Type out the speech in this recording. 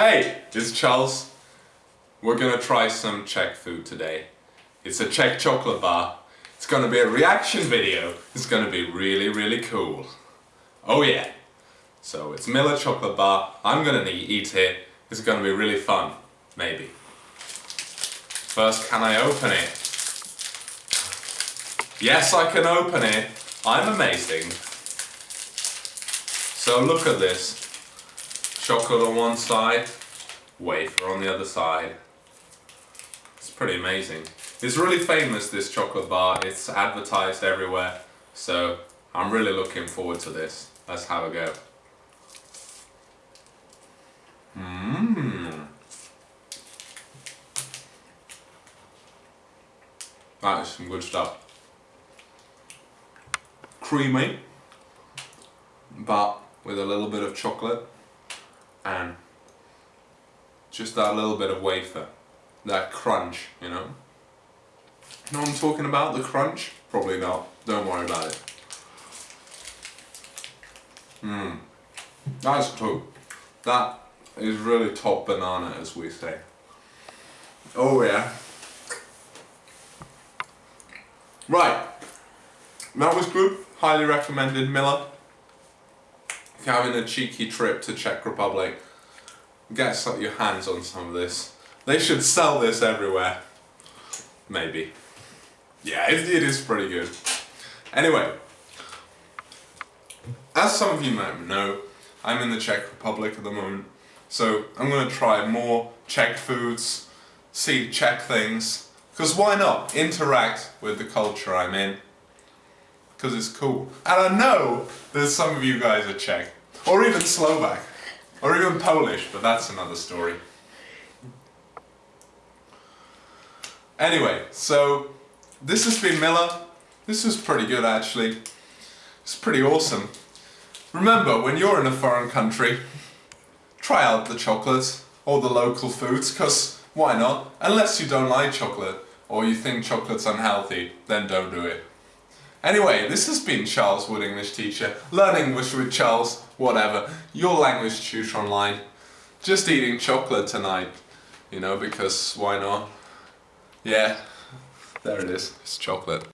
Hey, it's Charles. We're gonna try some Czech food today. It's a Czech chocolate bar. It's gonna be a reaction video. It's gonna be really, really cool. Oh yeah. So it's Mila chocolate bar. I'm gonna eat it. It's gonna be really fun. Maybe. First, can I open it? Yes, I can open it. I'm amazing. So look at this. Chocolate on one side, wafer on the other side. It's pretty amazing. It's really famous, this chocolate bar. It's advertised everywhere. So I'm really looking forward to this. Let's have a go. Mmm. That is some good stuff. Creamy, but with a little bit of chocolate and just that little bit of wafer. That crunch, you know? You know what I'm talking about? The crunch? Probably not. Don't worry about it. Mmm. That's cool. That is really top banana as we say. Oh yeah. Right. That was good. Highly recommended Mila. If you're having a cheeky trip to Czech Republic, get your hands on some of this. They should sell this everywhere. Maybe. Yeah, it, it is pretty good. Anyway, as some of you might know, I'm in the Czech Republic at the moment, so I'm going to try more Czech foods, see Czech things, because why not interact with the culture I'm in because it's cool. And I know there's some of you guys are Czech, or even Slovak, or even Polish, but that's another story. Anyway, so this has been Mila. This was pretty good actually. It's pretty awesome. Remember, when you're in a foreign country, try out the chocolates or the local foods, because why not? Unless you don't like chocolate, or you think chocolate's unhealthy, then don't do it. Anyway, this has been Charles Wood, English teacher, Learn English with Charles, whatever, your language tutor online. Just eating chocolate tonight, you know, because why not? Yeah, there it is, it's chocolate.